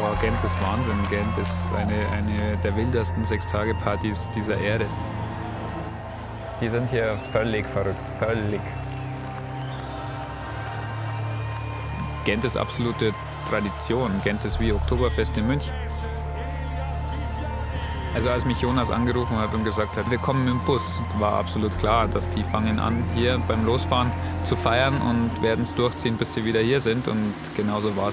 Ja, Gent ist Wahnsinn. Gent ist eine, eine der wildesten Sechstagepartys dieser Erde. Die sind hier völlig verrückt, völlig. Gent ist absolute Tradition. Gent ist wie Oktoberfest in München. Also als mich Jonas angerufen hat und gesagt hat, wir kommen mit dem Bus, war absolut klar, dass die fangen an, hier beim Losfahren zu feiern und werden es durchziehen, bis sie wieder hier sind. Und genauso war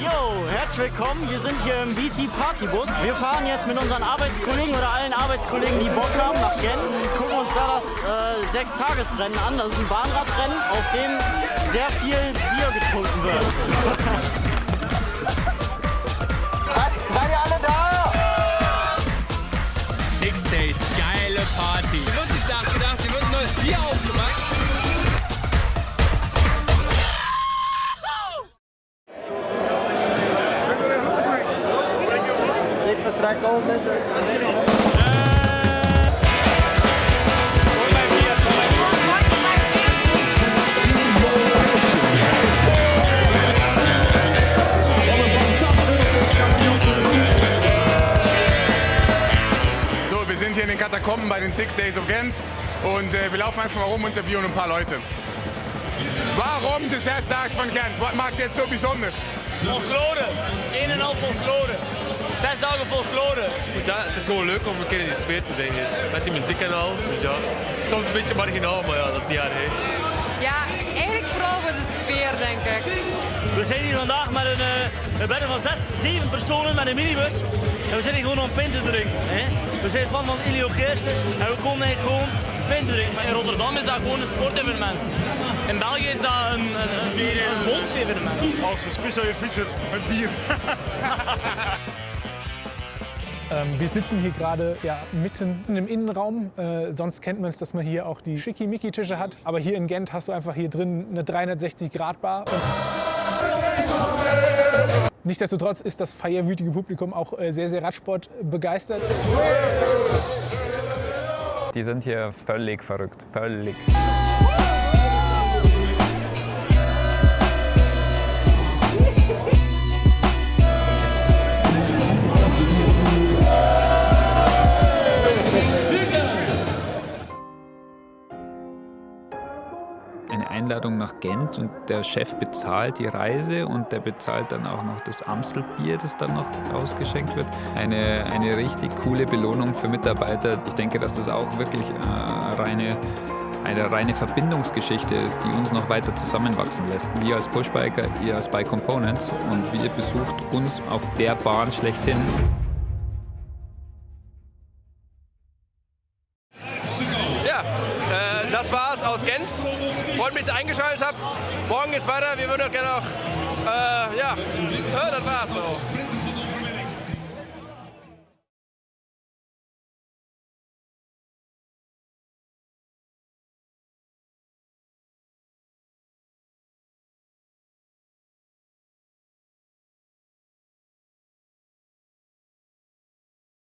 Jo, herzlich willkommen. Wir sind hier im BC Partybus. Wir fahren jetzt mit unseren Arbeitskollegen oder allen Arbeitskollegen, die Bock haben, nach Gent. Gucken uns da das äh, Sechstagesrennen an. Das ist ein Bahnradrennen, auf dem sehr viel Bier getrunken wird. Seid ihr alle da? Six Days, geile Party. Hier wird nicht nachgedacht, hier wird ein neues Bier aufgemacht. So, wir sind hier in den Katakomben bei den Six Days of Gent und äh, wir laufen einfach mal rum und interviewen ein paar Leute. Warum de Zesdaagse van Gent? Wat maakt dit zo bijzonder? Folklore. Een en al folklore. Zes dagen folklore. Ja, het is gewoon leuk om een keer in die sfeer te zijn hier. Met die muziek en al. Dus ja, het is soms een beetje marginaal, maar ja, dat is niet erg. hè. Ja, eigenlijk vooral voor de sfeer, denk ik. We zijn hier vandaag met een, uh, een bende van zes, zeven personen met een minibus. En we zitten hier gewoon om pint te drinken. Hè? We zijn fan van Ilio Geersen en we komen eigenlijk gewoon pint te drinken. In Rotterdam is dat gewoon een sportevenement. In België is dat een, een, een, een volksevenement. Als gespecialiseerd fietser met bier. Ähm, wir sitzen hier gerade ja, mitten im Innenraum. Äh, sonst kennt man es, dass man hier auch die Schickimicki-Tische hat. Aber hier in Gent hast du einfach hier drin eine 360-Grad-Bar. Und Nichtsdestotrotz ist das feierwütige Publikum auch äh, sehr, sehr Radsport begeistert. Die sind hier völlig verrückt, völlig. Eine Einladung nach Gent und der Chef bezahlt die Reise und der bezahlt dann auch noch das Amstelbier, das dann noch ausgeschenkt wird. Eine, eine richtig coole Belohnung für Mitarbeiter. Ich denke, dass das auch wirklich äh, reine eine reine Verbindungsgeschichte ist, die uns noch weiter zusammenwachsen lässt. Wir als Pushbiker, ihr als Bike Components und ihr besucht uns auf der Bahn schlechthin. Ja, äh, das war's aus Gent. Freut mich, dass ihr eingeschaltet habt. Morgen geht's weiter. Wir würden auch gerne noch, äh, ja, äh, das war's so.